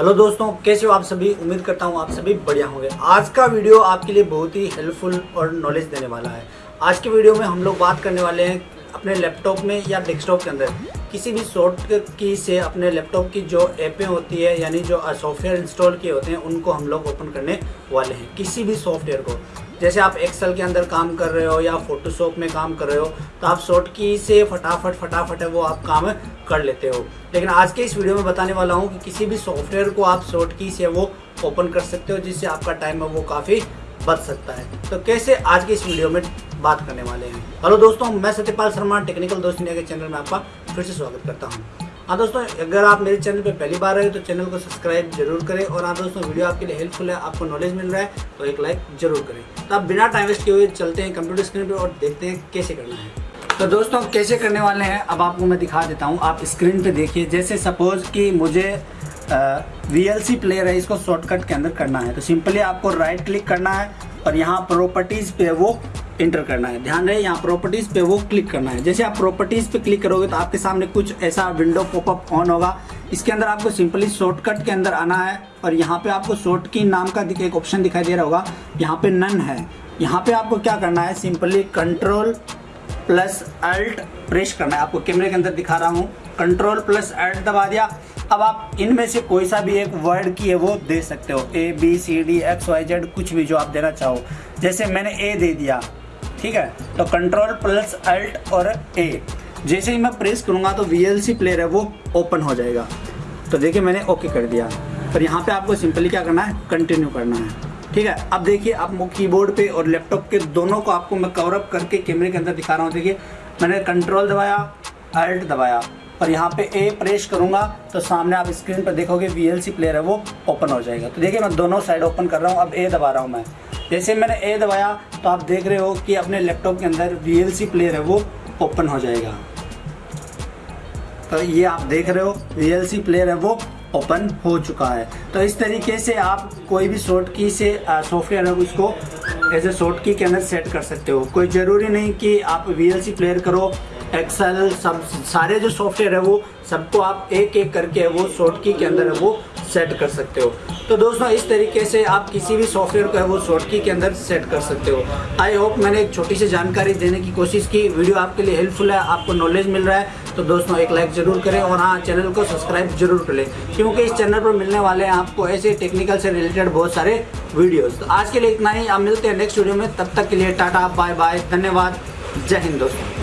Hello दोस्तों, कैसे हो आप सभी? उम्मीद करता हूँ आप सभी बढ़िया होंगे। आज का वीडियो आपके लिए बहुत ही हेल्पफुल और नॉलेज देने वाला है। आज के वीडियो में हम लोग बात करने वाले हैं अपने लैपटॉप में या डेस्कटॉप के अंदर। किसी भी शॉर्ट की से अपने लैपटॉप की जो ऐपें होती है, यानी जो सॉफ्टवेयर इंस्टॉल किए होते हैं, उनको हम लोग ओपन करने वाले हैं, किसी भी सॉफ्टवेयर को। जैसे आप एक्सेल के अंदर काम कर रहे हो या फोटोशॉप में काम कर रहे हो तो आप शॉर्ट की से फटाफट फटाफट है वो आप काम कर लेते हो। लेकिन आज के इस वीडियो में बताने वाला हूँ कि किसी भी सॉफ्टवेयर को आप शॉर्ट की से वो ओपन कर सकते हो, जिससे आपका टाइम है वो काफ़ी बच सकता है। तो कैसे आज के इस वीडियो में बात करने वाले हैं। हेलो दोस्तों, मैं सत्यपाल शर्मा, टेक्निकल दोस्त इंडिया के चैनल में आपका फिर से स्वागत करता हूँ। हाँ दोस्तों, अगर आप मेरे चैनल पर पहली बार आए तो चैनल को सब्सक्राइब ज़रूर करें और हाँ दोस्तों, वीडियो आपके लिए हेल्पफुल है, आपको नॉलेज मिल रहा है तो एक लाइक ज़रूर करें। तो आप बिना टाइम वेस्ट किए हुए चलते हैं कंप्यूटर स्क्रीन पर और देखते हैं कैसे करना है। तो दोस्तों, कैसे करने वाले हैं, अब आपको मैं दिखा देता हूँ। आप स्क्रीन पे देखिए, जैसे सपोज़ कि मुझे वी एल सी प्लेयर है, इसको शॉर्टकट के अंदर करना है। तो सिंपली आपको राइट क्लिक करना है और यहाँ प्रॉपर्टीज़ पे वो इंटर करना है। ध्यान रहे, यहाँ प्रॉपर्टीज़ पे वो क्लिक करना है। जैसे आप प्रॉपर्टीज़ पे क्लिक करोगे तो आपके सामने कुछ ऐसा विंडो पॉपअप ऑन होगा। इसके अंदर आपको सिंपली शॉर्टकट के अंदर आना है और यहाँ पे आपको शॉर्ट की नाम का एक ऑप्शन दिखाई दे रहा होगा। यहाँ पे नन है। यहाँ पे आपको क्या करना है? Simply control plus alt press करना है। आपको कैमरे के अंदर दिखा रहा हूँ। कंट्रोल प्लस अल्ट दबा दिया। अब आप इनमें से कोई सा भी एक वर्ड की है वो दे सकते हो। A B C D X Y Z कुछ भी जो आप देना चाहो। जैसे मैंने ए दे दिया। ठीक है? तो कंट्रोल प्लस अल्ट और ए जैसे ही मैं प्रेस करूँगा तो VLC प्लेयर है, वो ओपन हो जाएगा। तो देखिए मैंने ओके कर दिया। पर यहाँ पे आपको सिंपली क्या करना है? कंटिन्यू करना है। ठीक है? अब देखिए, आप कीबोर्ड पे और लैपटॉप के दोनों को आपको मैं कवरअप करके कैमरे के अंदर दिखा रहा हूँ। देखिए, मैंने कंट्रोल दबाया अल्ट दबाया। और यहाँ पे ए प्रेस करूँगा तो सामने आप स्क्रीन पर देखोगे VLC प्लेयर है वो ओपन हो जाएगा। तो देखिए मैं दोनों साइड ओपन कर रहा हूँ, अब ए दबा रहा हूँ मैं। जैसे मैंने ए दबाया तो आप देख रहे हो कि अपने लैपटॉप के अंदर VLC प्लेयर है वो ओपन हो जाएगा। तो ये आप देख रहे हो VLC प्लेयर है वो ओपन हो चुका है। तो इस तरीके से आप कोई भी शॉर्ट की से सॉफ्टवेयर है उसको एज ए शॉर्ट की के अंदर सेट कर सकते हो। कोई ज़रूरी नहीं कि आप VLC प्लेयर करो एक्सेल सब सारे जो सॉफ्टवेयर है वो सबको आप एक एक करके वो शॉर्ट की के अंदर वो सेट कर सकते हो। तो दोस्तों, इस तरीके से आप किसी भी सॉफ्टवेयर को है वो शॉर्ट की के अंदर सेट कर सकते हो। आई होप मैंने एक छोटी सी जानकारी देने की कोशिश की। वीडियो आपके लिए हेल्पफुल है, आपको नॉलेज मिल रहा है तो दोस्तों, एक लाइक ज़रूर करें और हाँ चैनल को सब्सक्राइब ज़रूर करें क्योंकि इस चैनल पर मिलने वाले हैं आपको ऐसे टेक्निकल से रिलेटेड बहुत सारे वीडियोज़ तो आज के लिए इतना ही। आप मिलते हैं नेक्स्ट वीडियो में। तब तक के लिए टाटा बाय बाय धन्यवाद। जय हिंद दोस्तों।